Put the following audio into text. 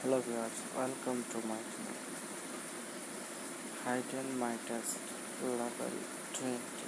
Hello viewers, welcome to my channel. Hidden my test level 20.